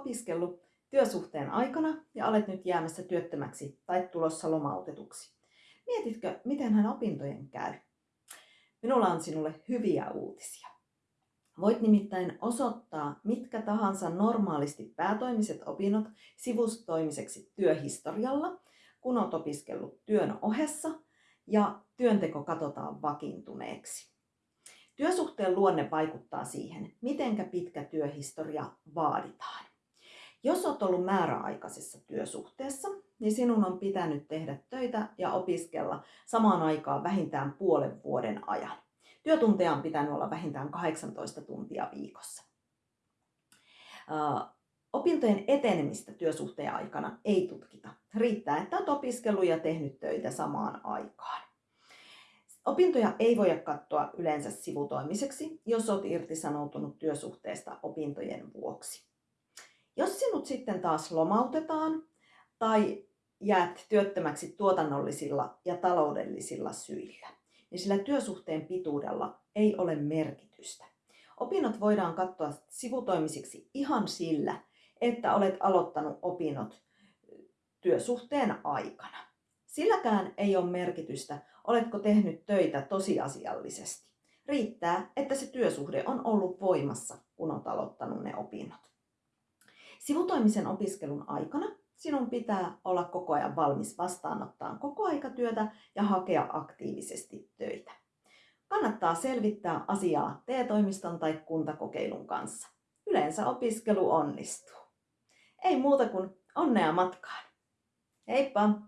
opiskellut työsuhteen aikana ja olet nyt jäämässä työttömäksi tai tulossa lomautetuksi? Mietitkö, miten hän opintojen käy? Minulla on sinulle hyviä uutisia. Voit nimittäin osoittaa mitkä tahansa normaalisti päätoimiset opinnot sivustoimiseksi työhistorialla, kun olet opiskellut työn ohessa ja työnteko katsotaan vakiintuneeksi. Työsuhteen luonne vaikuttaa siihen, mitenkä pitkä työhistoria vaaditaan. Jos olet ollut määräaikaisessa työsuhteessa, niin sinun on pitänyt tehdä töitä ja opiskella samaan aikaan vähintään puolen vuoden ajan. Työtunteja on pitänyt olla vähintään 18 tuntia viikossa. Opintojen etenemistä työsuhteen aikana ei tutkita. Riittää, että olet opiskellut ja tehnyt töitä samaan aikaan. Opintoja ei voida katsoa yleensä sivutoimiseksi, jos olet irtisanoutunut työsuhteesta opintojen vuoksi. Jos sinut sitten taas lomautetaan tai jäät työttömäksi tuotannollisilla ja taloudellisilla syillä, niin sillä työsuhteen pituudella ei ole merkitystä. Opinnot voidaan katsoa sivutoimisiksi ihan sillä, että olet aloittanut opinnot työsuhteen aikana. Silläkään ei ole merkitystä, oletko tehnyt töitä tosiasiallisesti. Riittää, että se työsuhde on ollut voimassa, kun olet aloittanut ne opinnot. Sivutoimisen opiskelun aikana sinun pitää olla koko ajan valmis vastaanottaa koko aikatyötä ja hakea aktiivisesti töitä. Kannattaa selvittää asiaa T-toimiston tai kuntakokeilun kanssa. Yleensä opiskelu onnistuu. Ei muuta kuin onnea matkaan. Heippa!